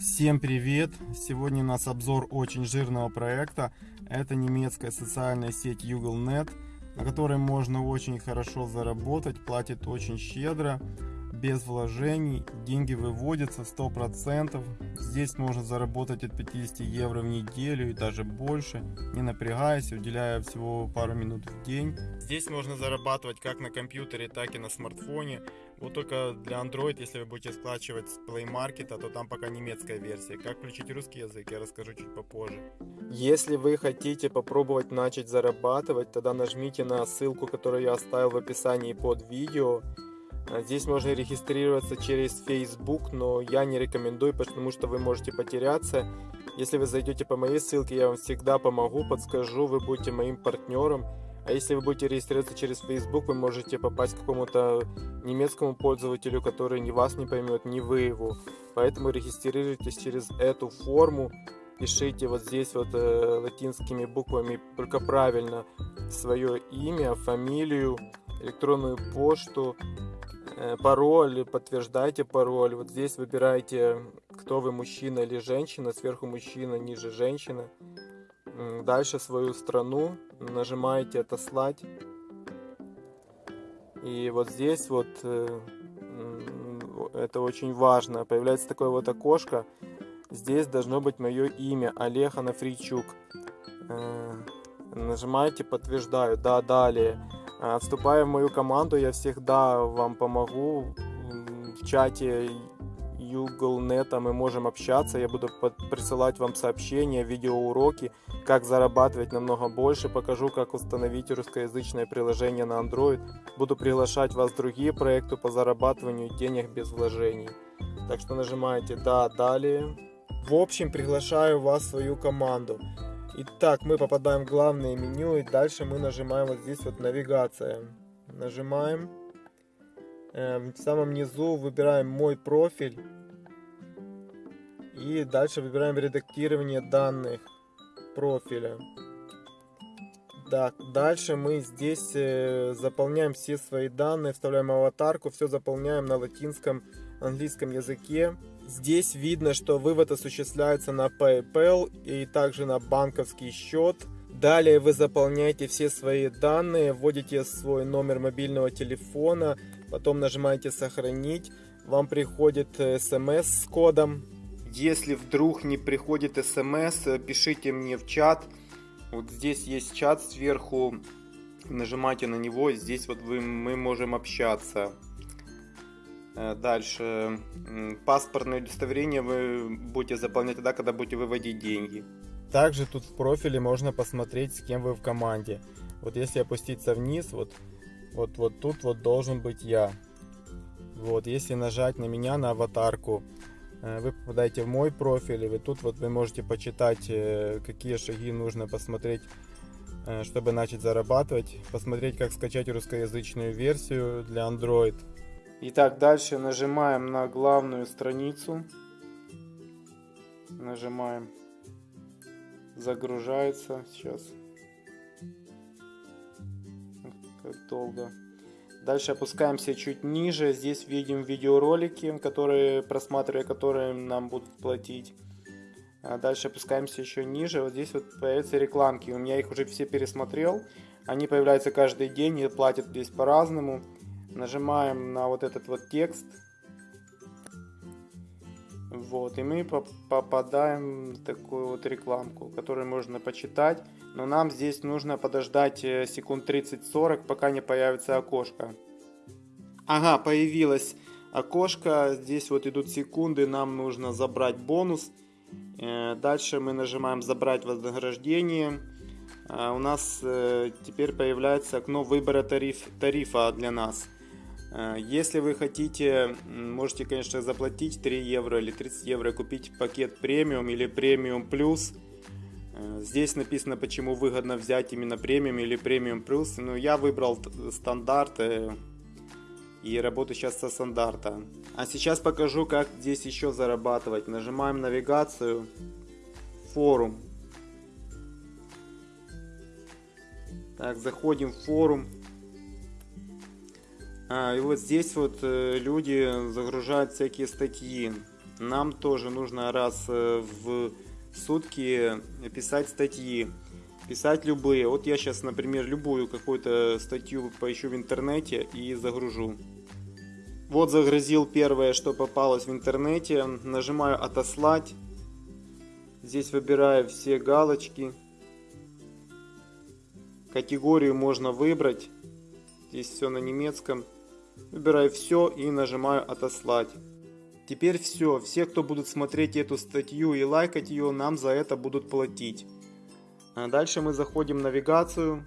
Всем привет! Сегодня у нас обзор очень жирного проекта. Это немецкая социальная сеть Ugle.net, на которой можно очень хорошо заработать, платит очень щедро без вложений, деньги выводятся 100%. Здесь можно заработать от 50 евро в неделю и даже больше, не напрягаясь, уделяя всего пару минут в день. Здесь можно зарабатывать как на компьютере, так и на смартфоне. Вот только для Android, если вы будете скачивать с Play Market, то там пока немецкая версия. Как включить русский язык, я расскажу чуть попозже. Если вы хотите попробовать начать зарабатывать, тогда нажмите на ссылку, которую я оставил в описании под видео. А здесь можно регистрироваться через Facebook, но я не рекомендую, потому что вы можете потеряться. Если вы зайдете по моей ссылке, я вам всегда помогу, подскажу, вы будете моим партнером. А если вы будете регистрироваться через Facebook, вы можете попасть к какому-то немецкому пользователю, который ни вас не поймет, ни вы его. Поэтому регистрируйтесь через эту форму, пишите вот здесь вот э, латинскими буквами только правильно свое имя, фамилию, электронную почту, пароль, подтверждайте пароль. Вот здесь выбираете, кто вы, мужчина или женщина, сверху мужчина, ниже женщина. Дальше свою страну, нажимаете «Отослать». И вот здесь вот, э, это очень важно, появляется такое вот окошко. Здесь должно быть мое имя, Олег Анафричук. Э, нажимаете «Подтверждаю», да, далее. А, вступая в мою команду, я всегда вам помогу. В чате Ugle.net мы можем общаться. Я буду присылать вам сообщения, видеоуроки, как зарабатывать намного больше. Покажу, как установить русскоязычное приложение на Android. Буду приглашать вас в другие проекты по зарабатыванию денег без вложений. Так что нажимаете «Да», «Далее». В общем, приглашаю вас в свою команду. Итак, мы попадаем в главное меню и дальше мы нажимаем вот здесь вот навигация. Нажимаем. Э, в самом низу выбираем мой профиль. И дальше выбираем редактирование данных профиля. Так, дальше мы здесь э, заполняем все свои данные, вставляем аватарку, все заполняем на латинском, английском языке. Здесь видно, что вывод осуществляется на PayPal и также на банковский счет. Далее вы заполняете все свои данные, вводите свой номер мобильного телефона, потом нажимаете «Сохранить». Вам приходит смс с кодом. Если вдруг не приходит смс, пишите мне в чат. Вот здесь есть чат сверху. Нажимайте на него, здесь вот вы, мы можем общаться. Э, дальше. Паспортное удостоверение вы будете заполнять тогда, когда будете выводить деньги. Также тут в профиле можно посмотреть, с кем вы в команде. Вот если опуститься вниз, вот, вот, вот тут вот должен быть я. Вот, если нажать на меня, на аватарку, э, вы попадаете в мой профиль, и вы тут вот вы можете почитать, э, какие шаги нужно посмотреть, чтобы начать зарабатывать, посмотреть, как скачать русскоязычную версию для Android. Итак, дальше нажимаем на главную страницу. Нажимаем. Загружается. Сейчас. Как долго. Дальше опускаемся чуть ниже. Здесь видим видеоролики, которые, просматривая которые нам будут платить. А дальше опускаемся еще ниже. Вот здесь вот появятся рекламки. У меня их уже все пересмотрел. Они появляются каждый день и платят здесь по-разному. Нажимаем на вот этот вот текст. Вот, и мы попадаем в такую вот рекламку, которую можно почитать. Но нам здесь нужно подождать э, секунд 30-40, пока не появится окошко. Ага, появилось окошко. Здесь вот идут секунды, нам нужно забрать бонус. Э, дальше мы нажимаем «Забрать вознаграждение». Э, у нас теперь появляется окно выбора тариф, тарифа для нас. Э, если вы хотите, можете, конечно, заплатить 3 евро или 30 евро, купить пакет премиум или премиум плюс. Э, здесь написано, почему выгодно взять именно премиум или премиум плюс. Но я выбрал стандарт э, и работаю сейчас со стандарта. А сейчас покажу, как здесь еще зарабатывать. Нажимаем навигацию, форум. Так, заходим в форум. А, и вот здесь вот э, люди загружают всякие статьи. нам тоже нужно раз э, в сутки писать статьи. Писать любые. Вот я сейчас, например, любую какую-то статью поищу в интернете и загружу. Вот загрузил первое, что попалось в интернете. Нажимаю «Отослать». Здесь выбираю все галочки. Категорию можно выбрать. Здесь все на немецком. Выбираю все и нажимаю «Отослать». Теперь все. Все, кто будут смотреть эту статью и лайкать ее, нам за это будут платить. А дальше мы заходим в навигацию.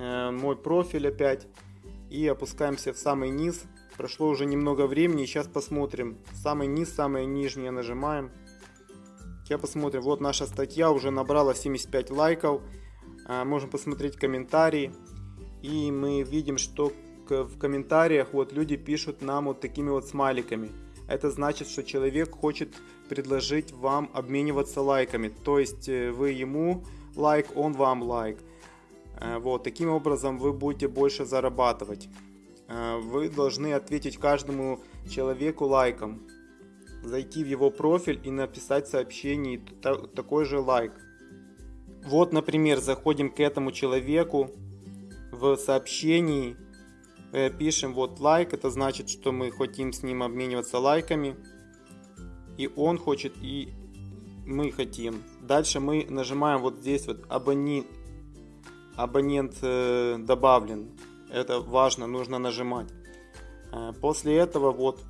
Э, мой профиль опять. И опускаемся в самый низ. Прошло уже немного времени. Сейчас посмотрим. Самый низ, самое нижнее нажимаем. Сейчас посмотрим. Вот наша статья уже набрала 75 лайков. Э, можем посмотреть комментарии. И мы видим, что в комментариях вот люди пишут нам вот такими вот смайликами. Это значит, что человек хочет предложить вам обмениваться лайками. То есть э, вы ему лайк, он вам лайк. Э, вот, таким образом вы будете больше зарабатывать. Э, вы должны ответить каждому человеку лайком. Зайти в его профиль и написать сообщение такой же лайк. Вот, например, заходим к этому человеку в сообщении, пишем вот лайк, это значит, что мы хотим с ним обмениваться лайками. И он хочет, и мы хотим. Дальше мы нажимаем вот здесь вот абони... абонент э, добавлен. Это важно, нужно нажимать. Э, после этого вот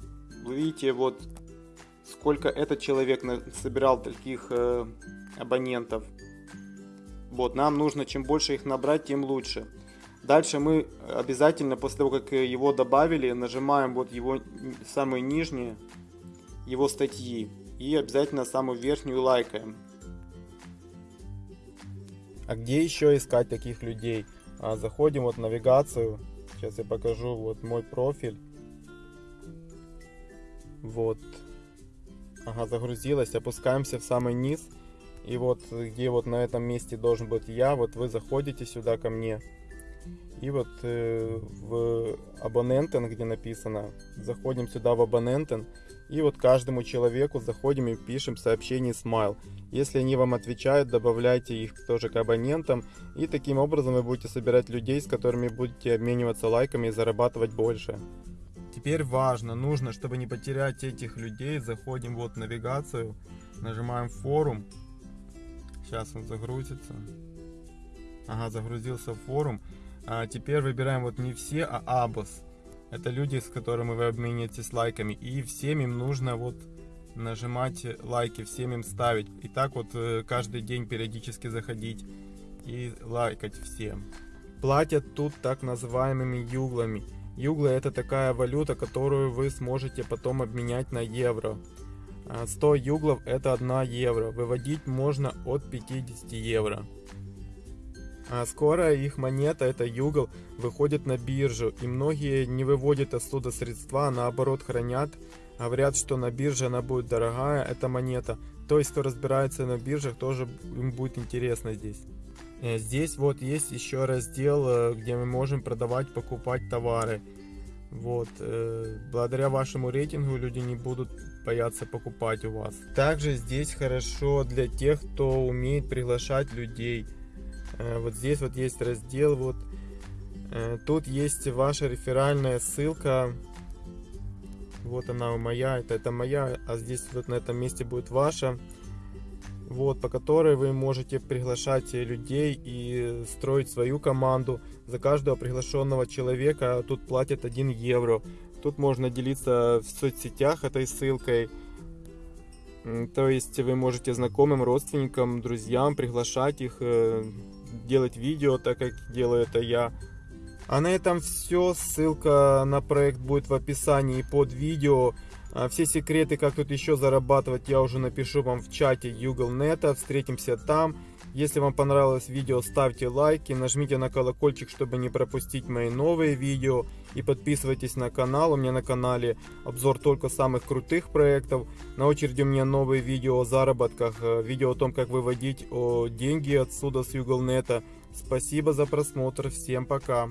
вы видите вот сколько этот человек собирал таких э, абонентов. Вот, нам нужно, чем больше их набрать, тем лучше. Дальше мы обязательно, после того, как его добавили, нажимаем вот его самые нижние, его статьи. И обязательно самую верхнюю лайкаем. А где еще искать таких людей? А, заходим вот в навигацию. Сейчас я покажу вот мой профиль. Вот. Ага, загрузилась. Опускаемся в самый низ. И вот где вот на этом месте должен быть я, вот вы заходите сюда ко мне. И вот э, в абонентен, где написано, заходим сюда в абонентен. И вот каждому человеку заходим и пишем сообщение смайл. Если они вам отвечают, добавляйте их тоже к абонентам. И таким образом вы будете собирать людей, с которыми будете обмениваться лайками и зарабатывать больше. Теперь важно, нужно, чтобы не потерять этих людей, заходим вот в навигацию, нажимаем форум. Сейчас он загрузится. Ага, загрузился форум. А теперь выбираем вот не все, а абос. Это люди, с которыми вы обмениваетесь лайками. И всем им нужно вот нажимать лайки, всем им ставить. И так вот э, каждый день периодически заходить и лайкать всем. Платят тут так называемыми юглами. Юглы это такая валюта, которую вы сможете потом обменять на евро. 100 а юглов это 1 евро. Выводить можно от 50 евро. А скоро их монета, это югл, выходит на биржу, и многие не выводят оттуда средства, а наоборот хранят. Говорят, что на бирже она будет дорогая, эта монета. То есть, кто разбирается на биржах, тоже им будет интересно здесь. Э, здесь вот есть еще раздел, э, где мы можем продавать, покупать товары. Вот, э, благодаря вашему рейтингу люди не будут бояться покупать у вас. Также здесь хорошо для тех, кто умеет приглашать людей. Э, вот здесь вот есть раздел, вот э, тут есть ваша реферальная ссылка. Вот она моя, это, это моя, а здесь вот на этом месте будет ваша. Вот, по которой вы можете приглашать людей и строить свою команду. За каждого приглашенного человека тут платят 1 евро. Тут можно делиться в соцсетях этой ссылкой. То есть вы можете знакомым, родственникам, друзьям приглашать их, э, делать видео, так как делаю это я. А на этом все. Ссылка на проект будет в описании под видео. А все секреты, как тут еще зарабатывать, я уже напишу вам в чате Юглнета. Встретимся там. Если вам понравилось видео, ставьте лайки, нажмите на колокольчик, чтобы не пропустить мои новые видео. И подписывайтесь на канал, у меня на канале обзор только самых крутых проектов. На очереди у меня новые видео о заработках, э, видео о том, как выводить деньги отсюда с Юглнета. Спасибо за просмотр, всем пока.